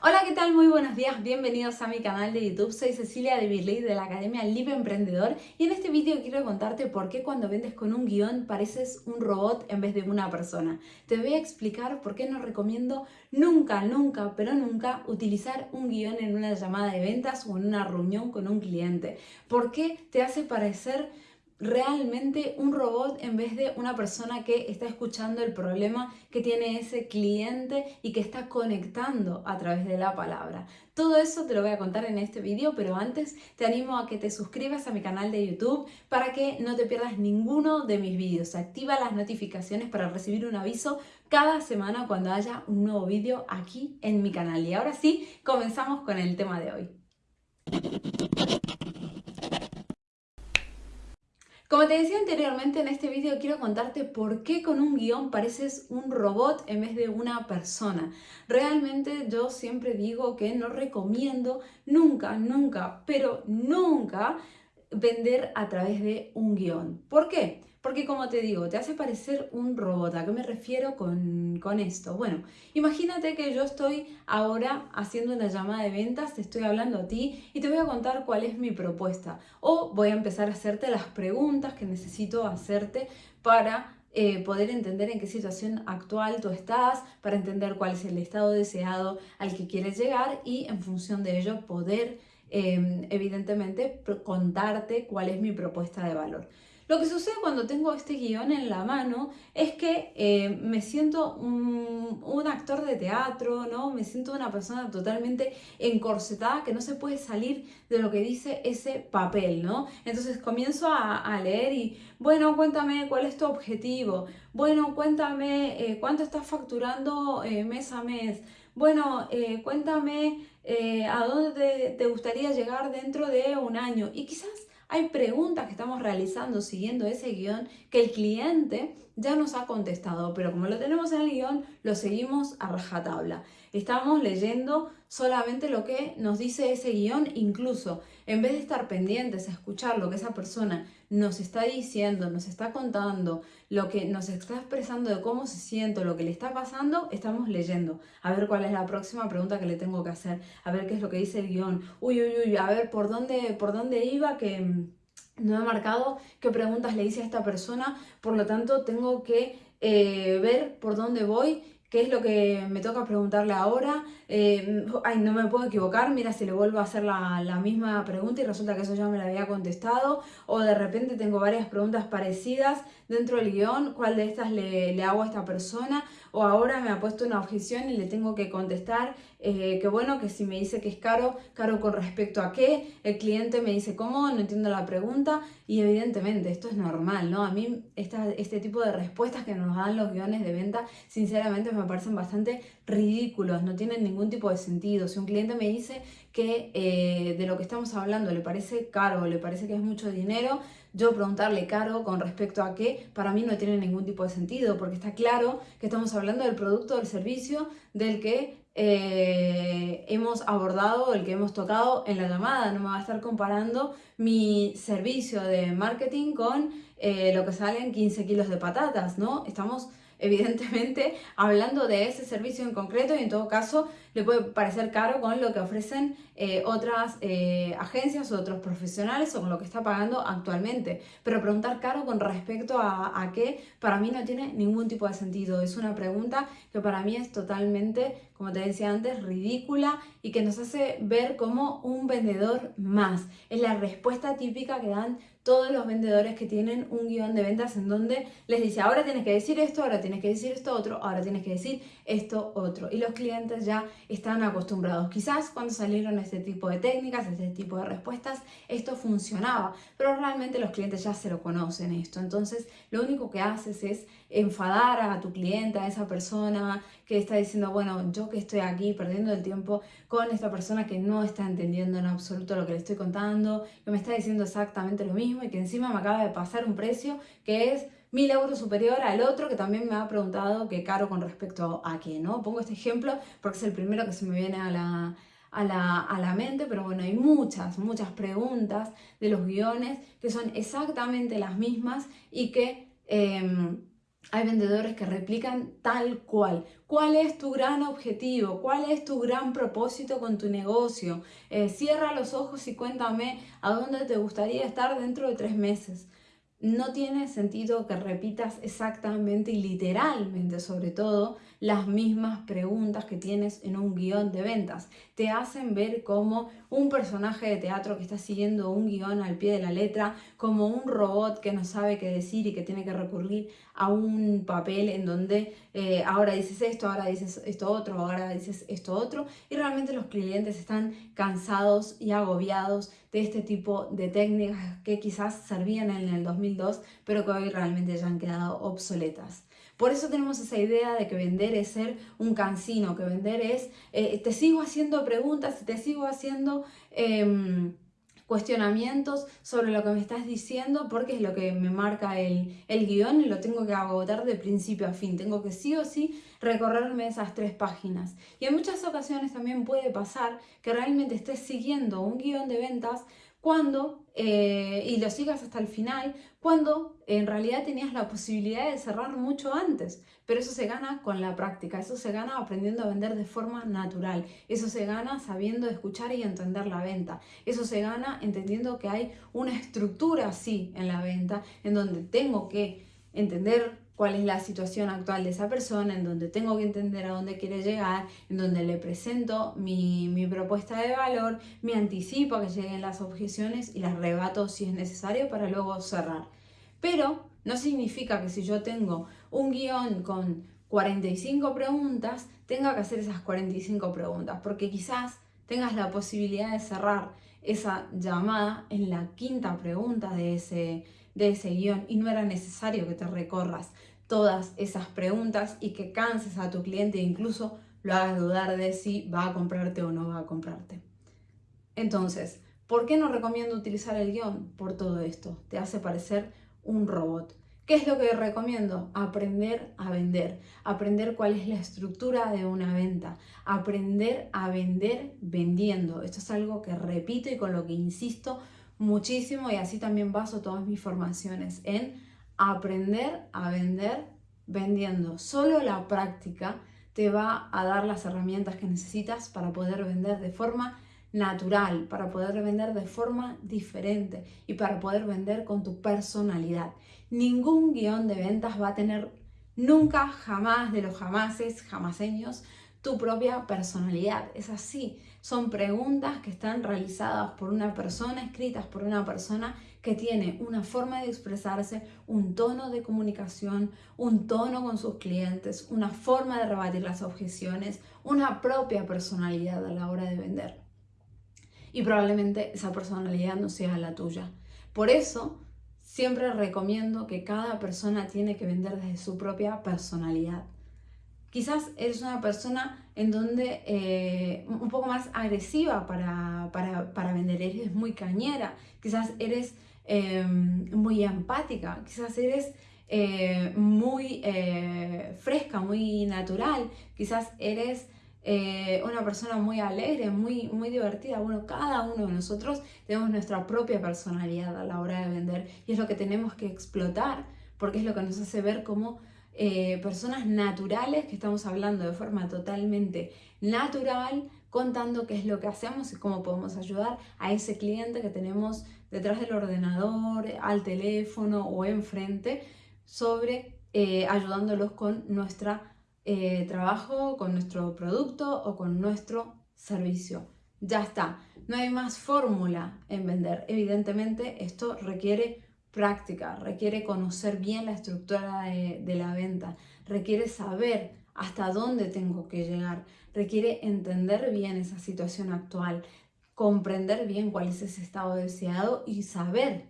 Hola, ¿qué tal? Muy buenos días, bienvenidos a mi canal de YouTube. Soy Cecilia de Birley de la Academia Libre Emprendedor y en este vídeo quiero contarte por qué cuando vendes con un guion pareces un robot en vez de una persona. Te voy a explicar por qué no recomiendo nunca, nunca, pero nunca utilizar un guion en una llamada de ventas o en una reunión con un cliente. ¿Por qué te hace parecer realmente un robot en vez de una persona que está escuchando el problema que tiene ese cliente y que está conectando a través de la palabra. Todo eso te lo voy a contar en este vídeo, pero antes te animo a que te suscribas a mi canal de YouTube para que no te pierdas ninguno de mis vídeos. Activa las notificaciones para recibir un aviso cada semana cuando haya un nuevo vídeo aquí en mi canal. Y ahora sí, comenzamos con el tema de hoy. Como te decía anteriormente en este vídeo quiero contarte por qué con un guion pareces un robot en vez de una persona. Realmente yo siempre digo que no recomiendo nunca, nunca, pero nunca vender a través de un guion. ¿Por qué? Porque como te digo, te hace parecer un robot. ¿A qué me refiero con, con, esto? Bueno, imagínate que yo estoy ahora haciendo una llamada de ventas, te estoy hablando a ti y te voy a contar cuál es mi propuesta. O voy a empezar a hacerte las preguntas que necesito hacerte para eh, poder entender en qué situación actual tú estás, para entender cuál es el estado deseado al que quieres llegar y en función de ello poder, eh, evidentemente, contarte cuál es mi propuesta de valor. Lo que sucede cuando tengo este guion en la mano es que eh, me siento un, actor de teatro, ¿no? Me siento una persona totalmente encorsetada que no se puede salir de lo que dice ese papel, ¿no? Entonces comienzo a, leer y, bueno, cuéntame cuál es tu objetivo, bueno, cuéntame eh, cuánto estás facturando eh, mes a mes, bueno, cuéntame a dónde te gustaría llegar dentro de un año y quizás hay preguntas que estamos realizando siguiendo ese guion que el cliente ya nos ha contestado, pero como lo tenemos en el guion, lo seguimos a rajatabla. Estamos leyendo solamente lo que nos dice ese guion, incluso en vez de estar pendientes a escuchar lo que esa persona nos está diciendo, nos está contando, lo que nos está expresando de cómo se siente, lo que le está pasando, estamos leyendo. A ver cuál es la próxima pregunta que le tengo que hacer, a ver qué es lo que dice el guion. Uy, uy, uy, a ver por dónde, por dónde iba que mm, no he marcado qué preguntas le hice a esta persona, por lo tanto tengo que eh, ver por dónde voy ¿Qué es lo que me toca preguntarle ahora? Eh, ay, no me puedo equivocar, mira si le vuelvo a hacer la, la, misma pregunta y resulta que eso ya me la había contestado. O de repente tengo varias preguntas parecidas dentro del guion, ¿cuál de estas le, le hago a esta persona? O ahora me ha puesto una objeción y le tengo que contestar eh, que bueno, que si me dice que es caro, caro con respecto a qué, el cliente me dice cómo, no entiendo la pregunta y evidentemente esto es normal, ¿no? A mí esta, este tipo de respuestas que nos dan los guiones de venta, sinceramente me parecen bastante ridículos, no tienen ningún tipo de sentido. Si un cliente me dice que eh, de lo que estamos hablando le parece caro, le parece que es mucho dinero, yo preguntarle caro con respecto a qué, para mí no tiene ningún tipo de sentido, porque está claro que estamos hablando del producto, del servicio, del que eh, hemos abordado, el que hemos tocado en la llamada. No me va a estar comparando mi servicio de marketing con eh, lo que salen 15 kilos de patatas, ¿no? Estamos evidentemente hablando de ese servicio en concreto y en todo caso le puede parecer caro con lo que ofrecen eh, otras eh, agencias o otros profesionales o con lo que está pagando actualmente. Pero preguntar caro con respecto a, a qué, para mí no tiene ningún tipo de sentido. Es una pregunta que para mí es totalmente, como te decía antes, ridícula y que nos hace ver como un vendedor más. Es la respuesta típica que dan todos los vendedores que tienen un guion de ventas en donde les dice, ahora tienes que decir esto, ahora tienes que decir esto otro, ahora tienes que decir esto otro. Y los clientes ya están acostumbrados. Quizás cuando salieron este tipo de técnicas, este tipo de respuestas, esto funcionaba, pero realmente los clientes ya se lo conocen esto. Entonces, lo único que haces es enfadar a tu cliente, a esa persona que está diciendo, bueno, yo que estoy aquí perdiendo el tiempo con esta persona que no está entendiendo en absoluto lo que le estoy contando, que me está diciendo exactamente lo mismo y que encima me acaba de pasar un precio que es mil euros superior al otro que también me ha preguntado qué caro con respecto a qué, ¿no? Pongo este ejemplo porque es el primero que se me viene a la, a la, a la, mente, pero bueno, hay muchas, muchas preguntas de los guiones que son exactamente las mismas y que em, hay vendedores que replican tal cual. ¿Cuál es tu gran objetivo? ¿Cuál es tu gran propósito con tu negocio? Eh, cierra los ojos y cuéntame a dónde te gustaría estar dentro de tres meses no tiene sentido que repitas exactamente y literalmente, sobre todo, las mismas preguntas que tienes en un guion de ventas. Te hacen ver como un personaje de teatro que está siguiendo un guion al pie de la letra, como un robot que no sabe qué decir y que tiene que recurrir a un papel en donde eh, ahora dices esto, ahora dices esto otro, ahora dices esto otro. Y realmente los clientes están cansados y agobiados de este tipo de técnicas que quizás servían en el 2002, pero que hoy realmente ya han quedado obsoletas. Por eso tenemos esa idea de que vender es ser un cansino, que vender es, eh, te sigo haciendo preguntas te sigo haciendo... Em, cuestionamientos sobre lo que me estás diciendo porque es lo que me marca el, el guion y lo tengo que agotar de principio a fin. Tengo que sí o sí recorrerme esas tres páginas. Y en muchas ocasiones también puede pasar que realmente estés siguiendo un guion de ventas cuando, eh, y lo sigas hasta el final, cuando en realidad tenías la posibilidad de cerrar mucho antes. Pero eso se gana con la práctica, eso se gana aprendiendo a vender de forma natural, eso se gana sabiendo escuchar y entender la venta, eso se gana entendiendo que hay una estructura así en la venta, en donde tengo que entender cuál es la situación actual de esa persona, en donde tengo que entender a dónde quiere llegar, en donde le presento mi, propuesta de valor, me anticipo a que lleguen las objeciones y las rebato si es necesario para luego cerrar. Pero no significa que si yo tengo un guion con 45 preguntas, tenga que hacer esas 45 preguntas, porque quizás tengas la posibilidad de cerrar esa llamada en la quinta pregunta de ese, de ese guion y no era necesario que te recorras todas esas preguntas y que canses a tu cliente e incluso lo hagas dudar de si va a comprarte o no va a comprarte. Entonces, ¿por qué no recomiendo utilizar el guion? Por todo esto, te hace parecer un robot. ¿Qué es lo que recomiendo? Aprender a vender, aprender cuál es la estructura de una venta, aprender a vender vendiendo. Esto es algo que repito y con lo que insisto muchísimo y así también baso todas mis formaciones en aprender a vender vendiendo. Solo la práctica te va a dar las herramientas que necesitas para poder vender de forma natural, para poder vender de forma diferente y para poder vender con tu personalidad. Ningún guion de ventas va a tener nunca, jamás de los jamases, jamaseños, tu propia personalidad. Es así. Son preguntas que están realizadas por una persona, escritas por una persona que tiene una forma de expresarse, un tono de comunicación, un tono con sus clientes, una forma de rebatir las objeciones, una propia personalidad a la hora de vender. Y probablemente esa personalidad no sea la tuya. Por eso, siempre recomiendo que cada persona tiene que vender desde su propia personalidad. Quizás eres una persona en donde eh, un poco más agresiva para, para, vender, eres muy cañera, quizás eres em, muy empática, quizás eres eh, muy eh, fresca, muy natural, quizás eres una persona muy alegre, muy, muy divertida. Bueno, cada uno de nosotros tenemos nuestra propia personalidad a la hora de vender y es lo que tenemos que explotar porque es lo que nos hace ver como eh, personas naturales que estamos hablando de forma totalmente natural, contando qué es lo que hacemos y cómo podemos ayudar a ese cliente que tenemos detrás del ordenador, al teléfono o enfrente, sobre eh, ayudándolos con nuestro eh, trabajo, con nuestro producto o con nuestro servicio. Ya está, no hay más fórmula en vender. Evidentemente esto requiere práctica, requiere conocer bien la estructura de, la venta, requiere saber hasta dónde tengo que llegar, requiere entender bien esa situación actual, comprender bien cuál es ese estado deseado y saber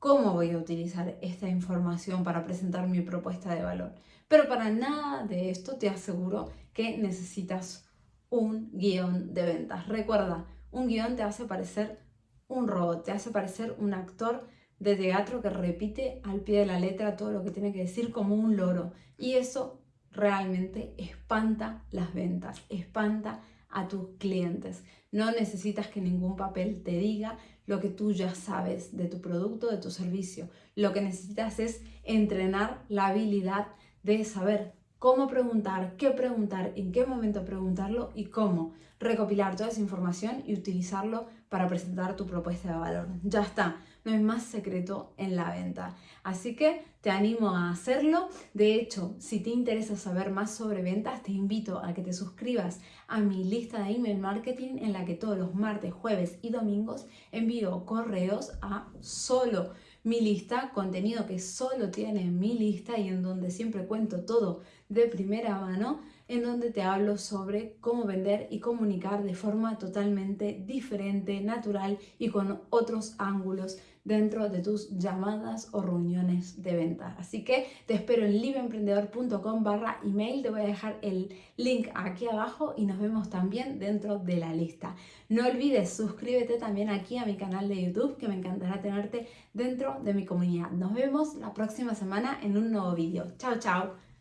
cómo voy a utilizar esta información para presentar mi propuesta de valor. Pero para nada de esto te aseguro que necesitas un guion de ventas. Recuerda, un guion te hace parecer un robot, te hace parecer un actor de teatro que repite al pie de la letra todo lo que tiene que decir como un loro. Y eso realmente espanta las ventas, espanta a tus clientes. No necesitas que ningún papel te diga lo que tú ya sabes de tu producto, de tu servicio. Lo que necesitas es entrenar la habilidad de saber cómo preguntar, qué preguntar, en qué momento preguntarlo y cómo recopilar toda esa información y utilizarlo para presentar tu propuesta de valor. Ya está, no hay más secreto en la venta. Así que te animo a hacerlo. De hecho, si te interesa saber más sobre ventas, te invito a que te suscribas a mi lista de email marketing en la que todos los martes, jueves y domingos envío correos a solo mi lista, contenido que solo tiene mi lista y en donde siempre cuento todo de primera mano, en donde te hablo sobre cómo vender y comunicar de forma totalmente diferente, natural y con otros ángulos dentro de tus llamadas o reuniones de venta. Así que te espero en liveemprendedor.com barra email, te voy a dejar el link aquí abajo y nos vemos también dentro de la lista. No olvides suscríbete también aquí a mi canal de YouTube que me encantará tenerte dentro de mi comunidad. Nos vemos la próxima semana en un nuevo vídeo. Chao, chao.